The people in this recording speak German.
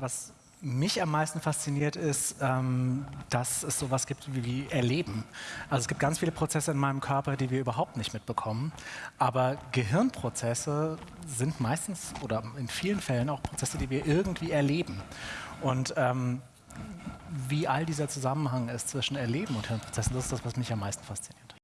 Was mich am meisten fasziniert ist, ähm, dass es sowas gibt wie Erleben. Also es gibt ganz viele Prozesse in meinem Körper, die wir überhaupt nicht mitbekommen. Aber Gehirnprozesse sind meistens oder in vielen Fällen auch Prozesse, die wir irgendwie erleben. Und ähm, wie all dieser Zusammenhang ist zwischen Erleben und Hirnprozessen, das ist das, was mich am meisten fasziniert.